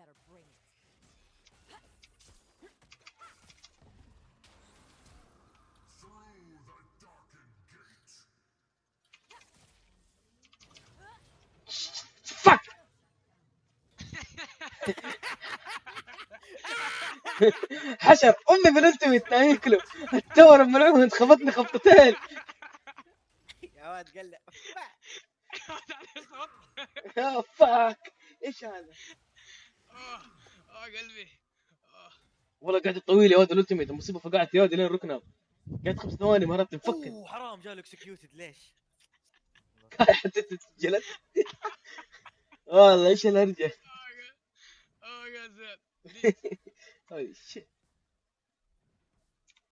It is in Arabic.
better bring it. فك حشر أمي بالالتيميت ياكله التور الملعون خبطني خبطتين. يا واد قلع. يا فاك. إيش هذا؟ آه آه قلبي. آه. والله قاعد طويل يا ولد الألتيميت المصيبة فقعت يا ولد لين ركنه قاعد خمس ثواني ما عرفت نفكر أوه حرام جاله اكسكيوتد ليش؟ حتى تسجلت والله إيش الهرجه آه يا زين. هاي شيت